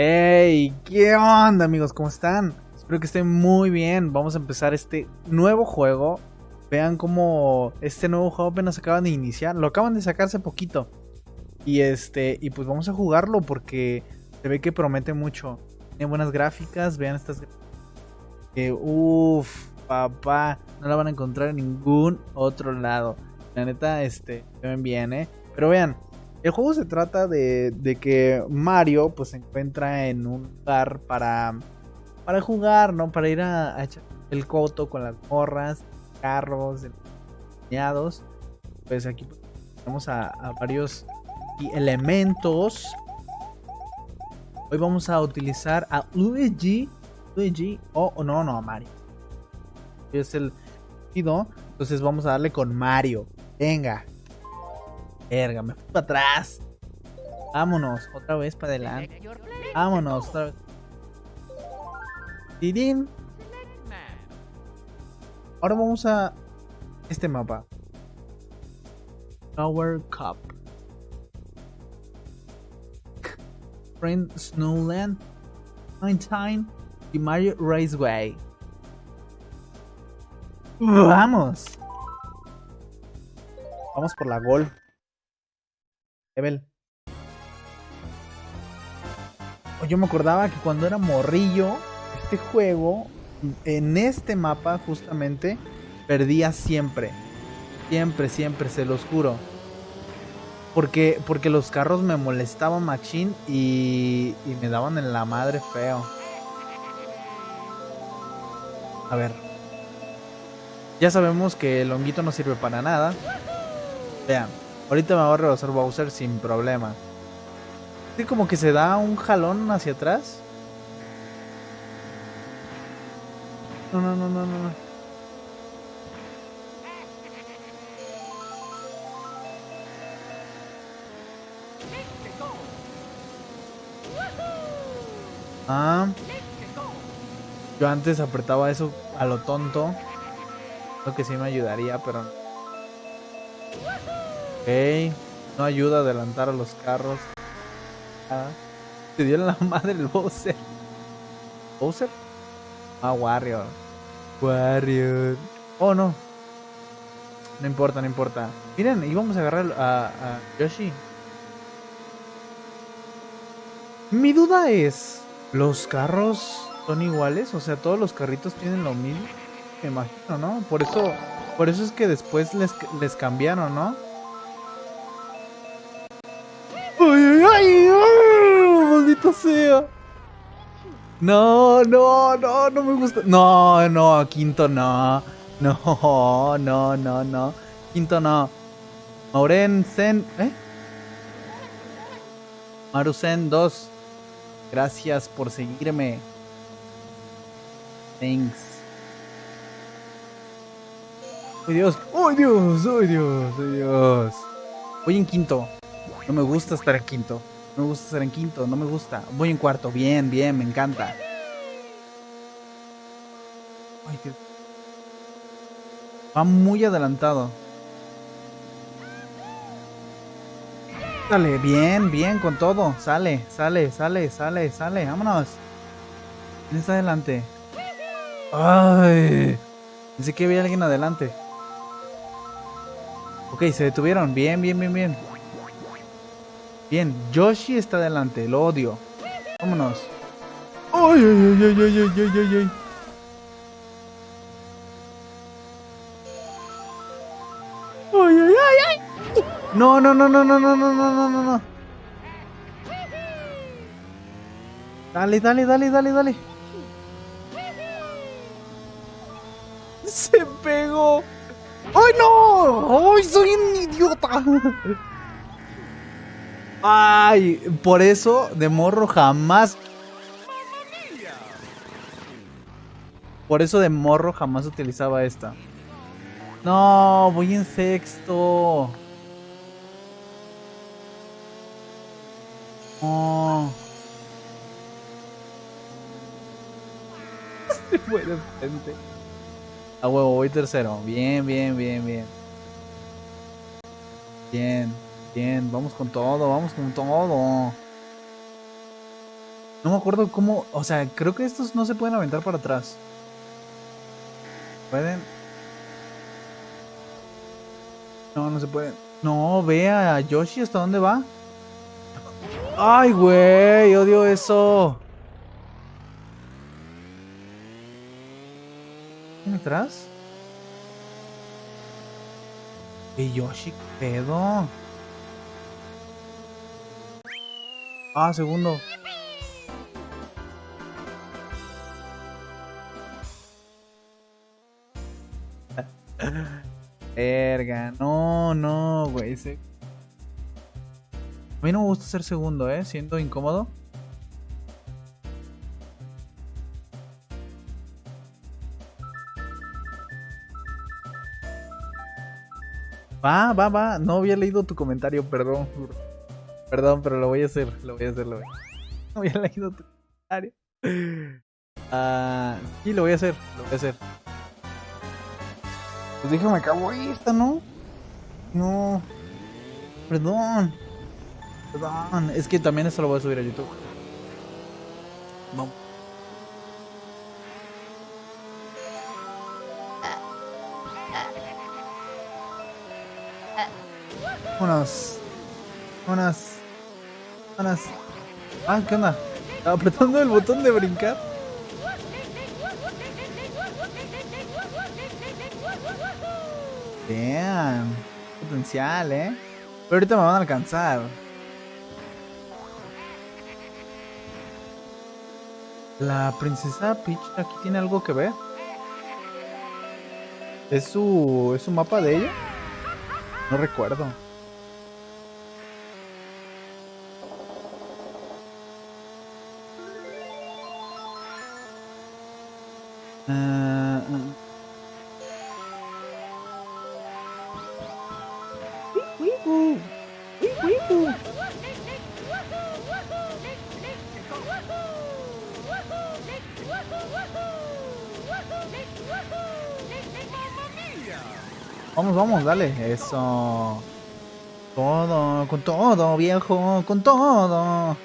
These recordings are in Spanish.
Hey, ¿qué onda amigos? ¿Cómo están? Espero que estén muy bien. Vamos a empezar este nuevo juego. Vean cómo este nuevo juego apenas acaban de iniciar. Lo acaban de sacar hace poquito. Y este, y pues vamos a jugarlo porque se ve que promete mucho. Tiene buenas gráficas, vean estas que uff, papá, no la van a encontrar en ningún otro lado. La neta, este, se ven bien, eh. Pero vean, el juego se trata de, de, que Mario pues se encuentra en un lugar para, para jugar, ¿no? Para ir a, echar el coto con las morras, carros, dañados. Pues aquí vamos a, varios elementos. Hoy vamos a utilizar a Luigi. Luigi oh, no, no, a Mario. Es el entonces vamos a darle con Mario. Venga. Verga, me fui para atrás. Vámonos, otra vez para adelante. Vámonos, otra vez. Ahora vamos a este mapa. Tower Cup. Friend Snowland. Time y Mario Raceway. Vamos. Vamos por la gol. Yo me acordaba que cuando era morrillo, este juego, en este mapa justamente, perdía siempre. Siempre, siempre, se los juro. Porque, porque los carros me molestaban machine y, y me daban en la madre feo. A ver. Ya sabemos que el honguito no sirve para nada. Vean. Ahorita me va a rebasar Bowser sin problema. Es como que se da un jalón hacia atrás. No, no, no, no, no. Ah. Yo antes apretaba eso a lo tonto. Lo que sí me ayudaría, pero no ayuda a adelantar a los carros. Ah, se dio la madre el Bowser. ¿Bowser? Ah, Warrior. Warrior. Oh, no. No importa, no importa. Miren, íbamos a agarrar a, a Yoshi. Mi duda es, ¿los carros son iguales? O sea, todos los carritos tienen lo mismo. Me imagino, ¿no? Por eso, por eso es que después les, les cambiaron, ¿no? No, no, no, no me gusta. No, no, quinto no. No, no, no, no. Quinto no. Mauren Zen. ¿Eh? Marusen 2. Gracias por seguirme. Thanks. ¡Oh Dios! ¡Oh Dios! ¡Oh Dios! ¡Oh Dios! Voy en quinto. No me gusta estar en quinto. Me gusta estar en quinto, no me gusta. Voy en cuarto, bien, bien, me encanta. Ay, qué... Va muy adelantado. Sale, bien, bien con todo. Sale, sale, sale, sale, sale. Vámonos. ¿Quién está adelante? Ay. Pensé que había alguien adelante. Ok, se detuvieron. Bien, bien, bien, bien. Bien, Yoshi está adelante, lo odio. Vámonos. ¡Ay, ay, ay, ay, ay, ay, ay, ay! ¡Ay, ay, ay, ay! No, no, no, no, no, no, no, no, no, no, no. Dale, dale, dale, dale, dale. Se pegó. ¡Ay, no! ¡Ay, soy un idiota! Ay, por eso de morro jamás. Por eso de morro jamás utilizaba esta. No, voy en sexto. No. Se fue de frente. A huevo, voy tercero. Bien, bien, bien, bien. Bien. Bien, vamos con todo, vamos con todo. No me acuerdo cómo. O sea, creo que estos no se pueden aventar para atrás. ¿Pueden? No, no se pueden. No, ve a Yoshi hasta dónde va. Ay, güey, odio eso. ¿Quién atrás? ¿Qué Yoshi? ¿Qué pedo? Ah, segundo. Verga, no, no, güey. A mí no me gusta ser segundo, ¿eh? Siendo incómodo. Va, va, va. No había leído tu comentario, perdón. Perdón, pero lo voy a hacer. Lo voy a hacer, lo voy a hacer. No había leído tu comentario. Ah, sí, lo voy a hacer. Lo voy a hacer. Pues déjame acabo esta, ¿no? No. Perdón. Perdón. Es que también esto lo voy a subir a YouTube. Vamos. Unas. Unas. Ah, ¿qué onda? Apretando el botón de brincar. Vean. Potencial, ¿eh? Pero ahorita me van a alcanzar. La princesa Peach aquí tiene algo que ver. ¿Es su, ¿Es su mapa de ella? No recuerdo. Vamos, vamos, dale. Eso. Todo, con todo, viejo, con todo.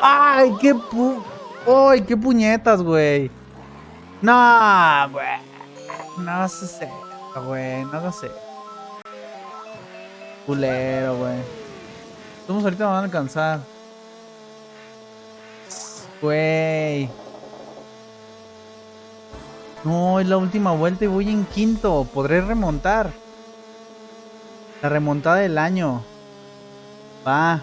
¡Ay, qué pu... ¡Ay, qué puñetas, güey! No, güey. No sé, güey. No sé. Culero, güey. Estamos ahorita me van a alcanzar. Güey. No, es la última vuelta y voy en quinto. Podré remontar. La remontada del año. Va.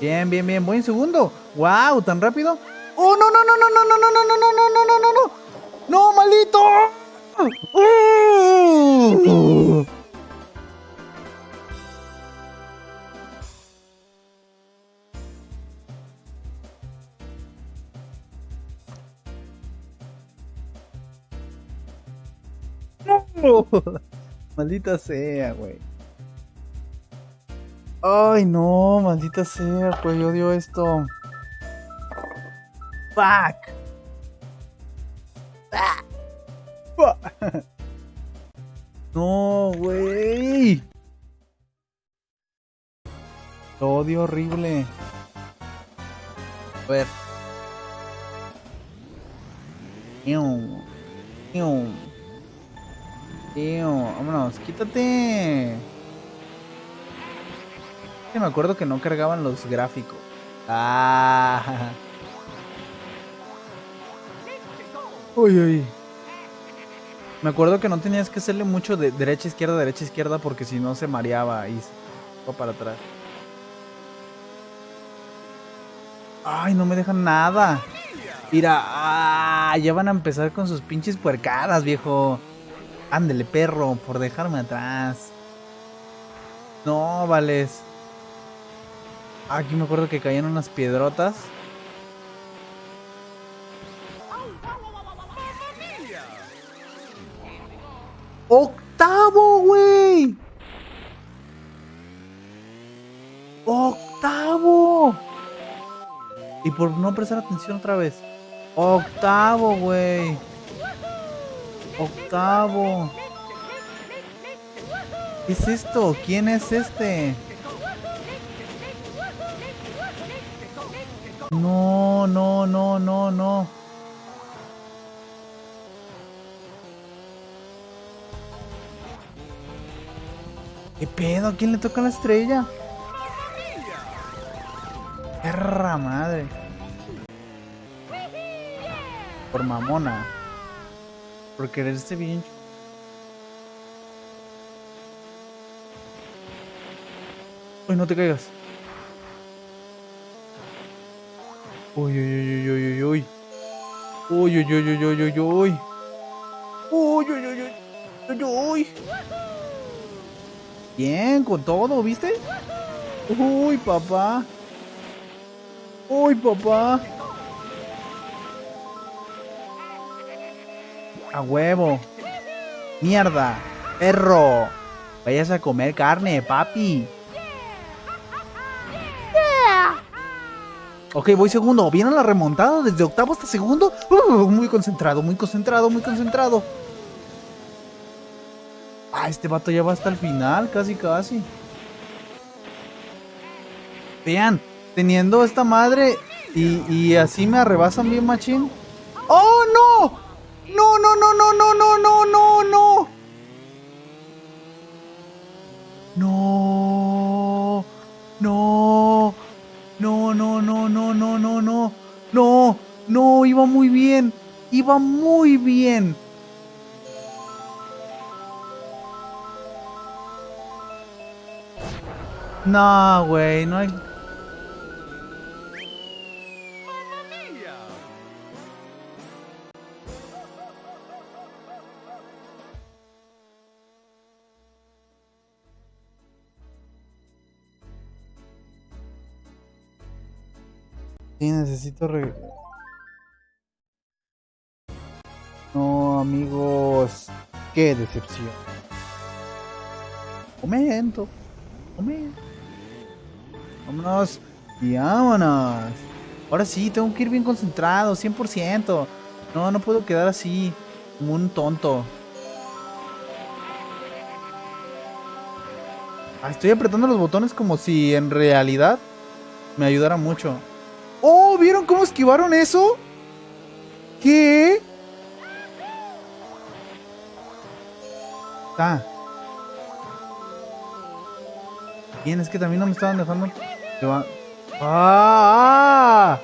Bien, bien, bien. Voy en segundo. Wow, tan rápido. Oh, no, no, no, no, no, no, no, no, no, no, no, no, no, no. No, maldito. Maldita sea, güey. Ay, no, maldita sea, pues yo odio esto. Fuck. No, güey. Lo odio horrible. A ver. Tío, vámonos, quítate. Me acuerdo que no cargaban los gráficos. Ah. Uy, uy. Me acuerdo que no tenías que hacerle mucho de derecha, izquierda, derecha, izquierda, porque si no se mareaba y se fue para atrás. Ay, no me dejan nada. Mira, ah, ya van a empezar con sus pinches puercadas, viejo. Ándele, perro, por dejarme atrás. No, vales. Aquí me acuerdo que caían unas piedrotas. ¡Octavo, güey! ¡Octavo! Y por no prestar atención otra vez. Octavo, güey. Octavo. ¿Qué es esto? ¿Quién es este? No, no, no, no, no. ¿Qué pedo? ¿A quién le toca la estrella? Perra madre. Por mamona. Por quererse bien. Uy, no te caigas. Uy, uy, uy, uy, uy, uy. Uy, uy, uy, uy, uy, uy, uy. Uy, uy, uy, uy, uy, uy. Bien, con todo, ¿viste? Uy, papá. Uy, papá. A huevo. Mierda. Perro. Vayas a comer carne, papi. Ok, voy segundo. Viene la remontada desde octavo hasta segundo. Uh, muy concentrado, muy concentrado, muy concentrado. Ah, este vato ya va hasta el final, casi, casi. Vean, teniendo esta madre y, así me arrebasan bien machín. ¡Oh, no, no, no, no, no, no, no, no! No, no, no, no, no, no, no. No, no, iba muy bien. Iba muy bien. No, güey, no hay... Sí, necesito re... No, amigos. Qué decepción. Momento. Momento. Vámonos. Y vámonos. Ahora sí, tengo que ir bien concentrado, 100%. No, no puedo quedar así, como un tonto. Ah, estoy apretando los botones como si en realidad me ayudara mucho. ¡Oh! ¿Vieron cómo esquivaron eso? ¿Qué? Está. Bien, es que también no me estaban dejando. ¡Ah! ¡Ah!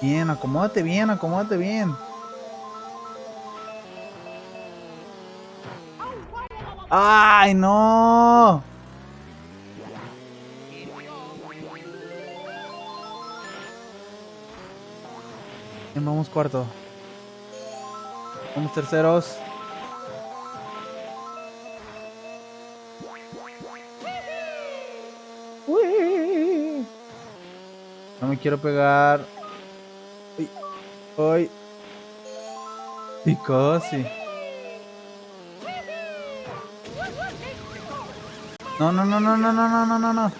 Bien, acomódate bien, acomódate bien. ¡Ay, no! Bien, vamos cuarto. Vamos terceros. No me quiero pegar. Uy. Uy. No, no, no, no, no, no, no, no, no, no.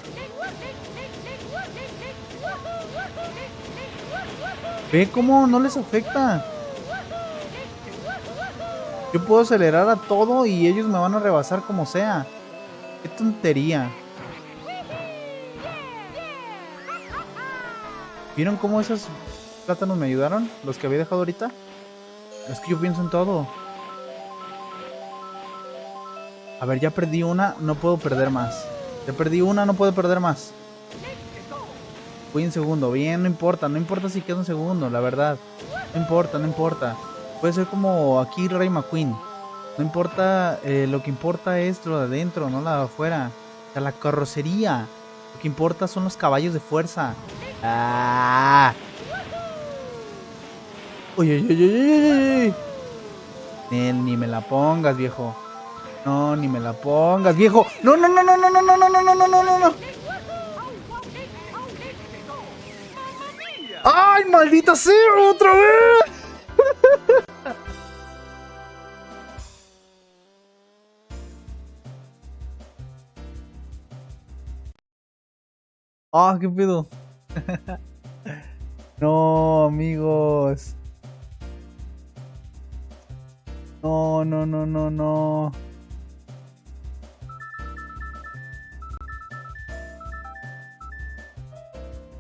Ve cómo no les afecta. Yo puedo acelerar a todo y ellos me van a rebasar como sea. Qué tontería. ¿Vieron cómo esos plátanos me ayudaron? Los que había dejado ahorita. Es que yo pienso en todo. A ver, ya perdí una, no puedo perder más. Ya perdí una, no puedo perder más. Voy en segundo, bien, no importa, no importa si quedo en segundo, la verdad. No importa, no importa. Puede ser como aquí Ray McQueen. No importa, eh, lo que importa es lo de adentro, no la de afuera. O sea, la carrocería. Lo que importa son los caballos de fuerza. Ah. Uy, uy, uy, uy, uy. Nel, ni me la pongas, viejo. No, ni me la pongas, viejo. No, no, no, no, no, no, no, no, no, no, no, no, no. ¡Ay, maldita sea! ¡Otra vez! Ah, qué pedo. no, amigos. No, no, no, no, no.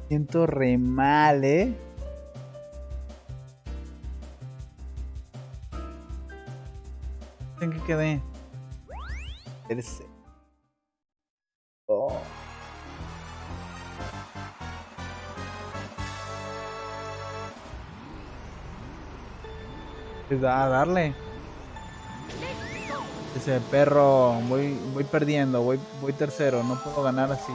Siento re mal, ¿eh? ¿En qué quedé? Terce- Oh. Pues a darle. Ese perro, voy, voy perdiendo, voy, voy tercero, no puedo ganar así.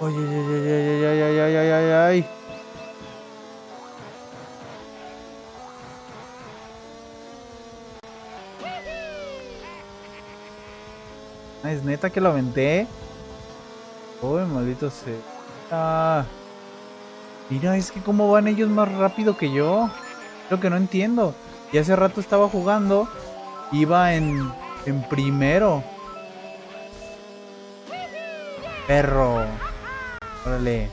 Ay, ay, ay, ay, ay, ay, ay, ay, ay. Es neta que lo aventé. Uy, maldito sea. Ah. Mira, es que cómo van ellos más rápido que yo. Lo que no entiendo. Y hace rato estaba jugando. Iba en, en primero. Perro. Órale.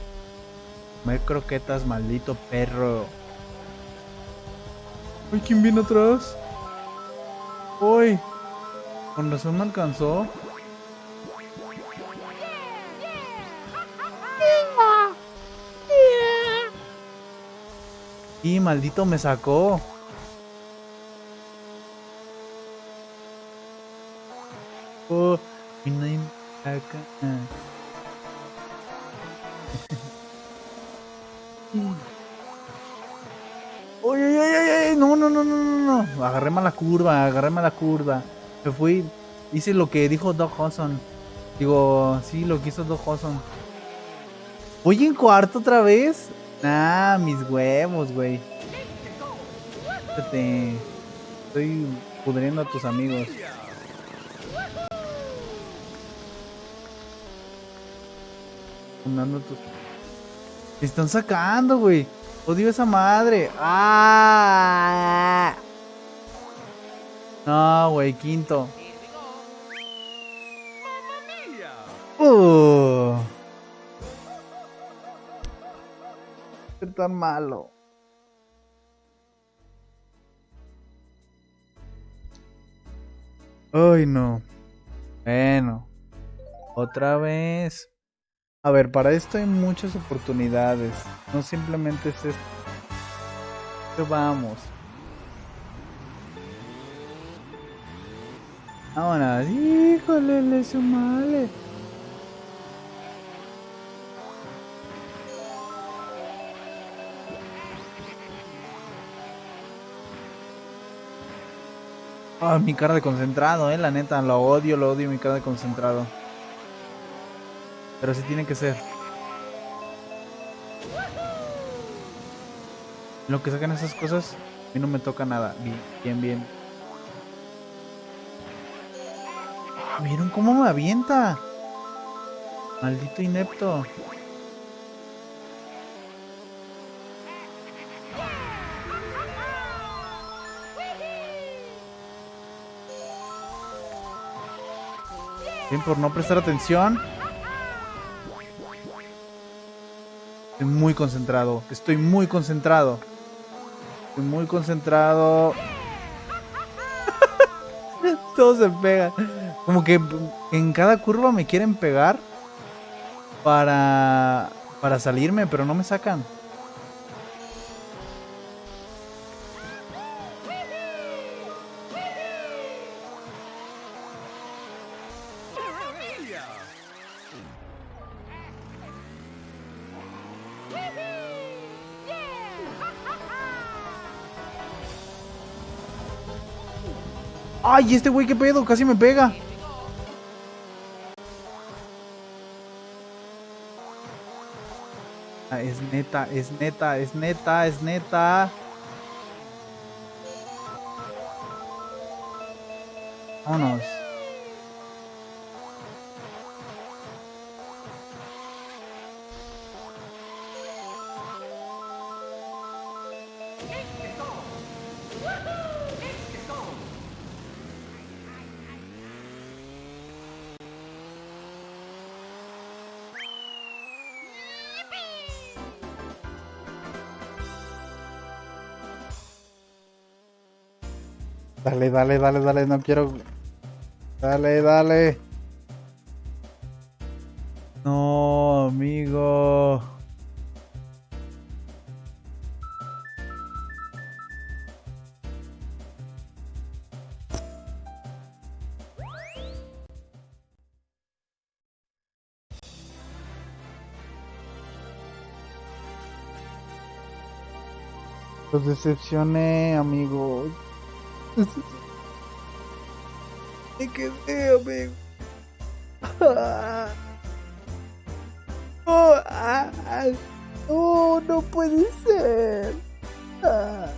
Comer croquetas, maldito perro. Uy, ¿quién viene atrás? Uy. Con razón me alcanzó. Y maldito me sacó. Oh, y nadie me saca. Uy, uy, no, no, no, no, no. Agarré mala curva, agarré mala curva. Me fui, hice lo que dijo Doc Hudson. Digo, sí, lo que hizo Doc Hudson. Voy en cuarto otra vez. Nah, mis huevos, güey. Estoy pudriendo a tus amigos. Están sacando, güey. Odio esa madre. ¡Ah! No, güey, quinto. Uh. Qué tan malo. Ay, no. Bueno. Otra vez. A ver, para esto hay muchas oportunidades. No simplemente es esto. Pero vamos. Vámonos. Híjole, le sumale. Ah, mi cara de concentrado, eh, la neta, lo odio, lo odio mi cara de concentrado. Pero así tiene que ser. Lo que sacan esas cosas, a mí no me toca nada. Bien, bien, bien. Ah, ¿Vieron cómo me avienta? Maldito inepto. Bien, por no prestar atención. Estoy muy concentrado. Estoy muy concentrado. Estoy muy concentrado. Todo se pega. Como que en cada curva me quieren pegar para para salirme, pero no me sacan. ¡Ay, este güey qué pedo! Casi me pega. Ah, es neta, es neta, es neta, es neta. Vámonos. Dale, dale, dale, dale, no quiero. Dale, dale. No, amigo. Los decepcioné, amigo. Me quedé, amigo. Oh, ah, ah. No, no puede ser. Ah,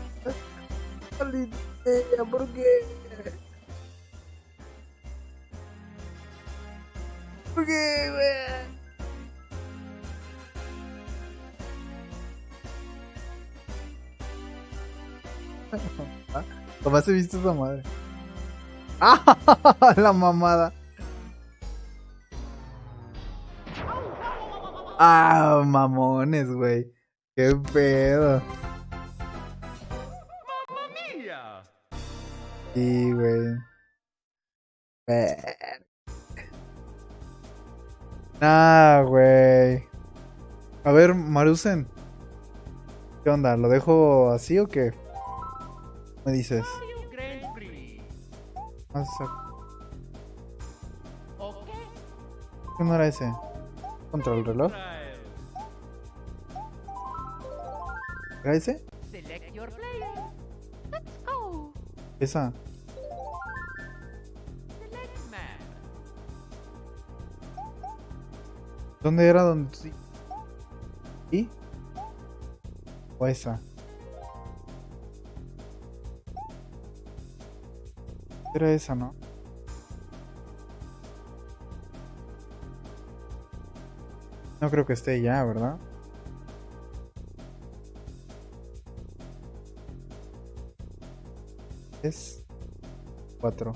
maldita, ¿por qué? ¿Por qué, güey? Jamás he visto esa madre. ¡Ah! La mamada. Ah, mamones, güey. Qué pedo. Sí, güey. Ver. Ah, güey. A ver, Marusen. ¿Qué onda? ¿Lo dejo así o qué? Me dices. ¿Qué no era ese? ¿Contra el reloj? ¿Era ese? Esa. ¿Dónde era donde? ¿Y? ¿O esa? Era esa, ¿no? No creo que esté ya, ¿verdad? Es 4.